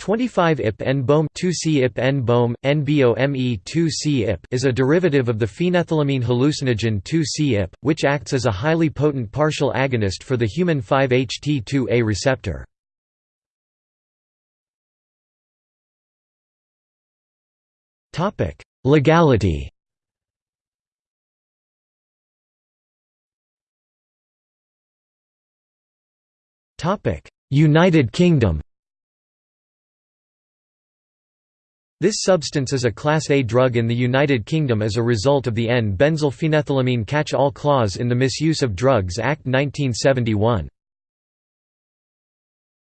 25-ip-N-BOME 2-C-ip-N-BOME, NBOME 2-C-ip is a derivative of the phenethylamine hallucinogen 2-C-ip, which acts as a highly potent partial agonist for the human 5-HT2A receptor. Topic: Legality Topic: United Kingdom This substance is a Class A drug in the United Kingdom as a result of the N-benzylphenethylamine catch-all clause in the Misuse of Drugs Act 1971.